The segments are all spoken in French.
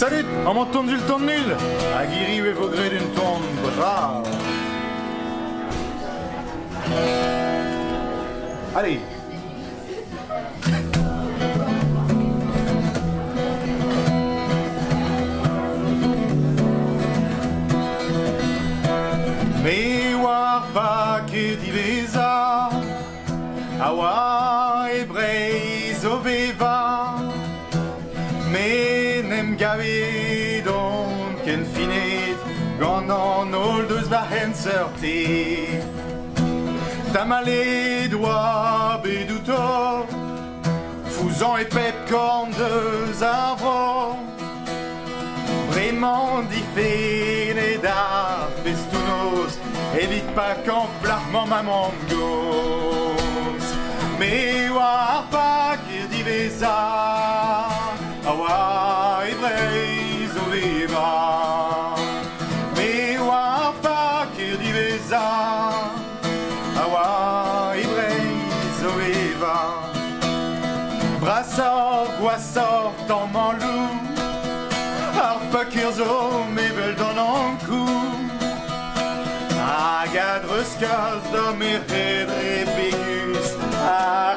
Salut, en montant du ton nul, aguerri et vogré d'une tombe brave. Allez. Me war pa ket diveza Awa gavet don ken finet Gant an ol deus va hen seurte Tamale doa bedouto Fouzan e pep korn deus ar vro Vraiment difene da festounos Evit pa kan blarman maman goz Me war pa ket diveza Brassor, goassor, tan manlou Ar pakir zo mevel dan an kou. Hag adreus kaz da me redre pegus Ar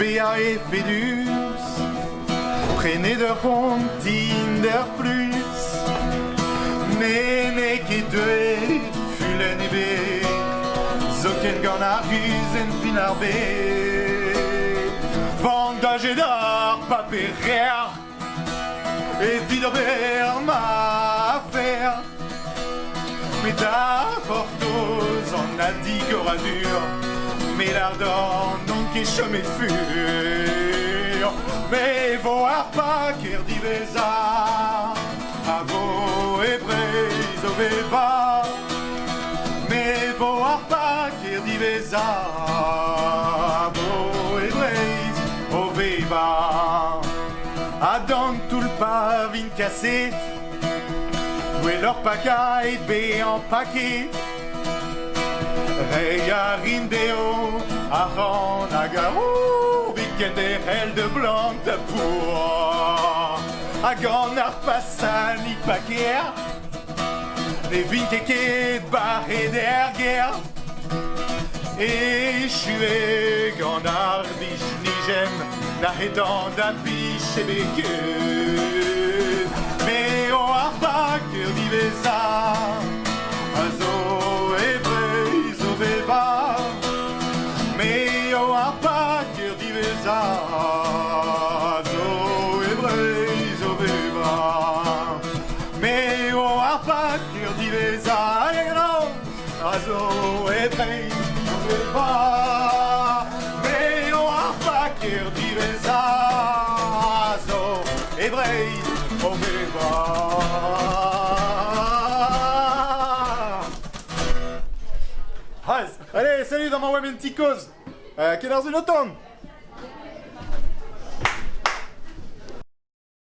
bea e fedus Prene de ron der plus. Ne ket deuet fulen e bet Zoken gant ar huzen fin ar bet Vandaje d'ar paperer E vid ma afer Mais da Mais l'ardent non ket chomet fur Mais vo ar pa ker diveza A vo e breiz o veva Me vo ar pa ker diveza A vo e breiz o veva A dan tout pa vin kaset Dwe leur pakait be an paket Rei a rindeo a ran a garou Viken de hel de blanc da pour A gant ar pasan i paker Ne vin keket barre der ger E chue gant ar bich nijem Na hedan da bich e beket Allez, salut dans ma web petite cause. Euh, quelle heure c'est temps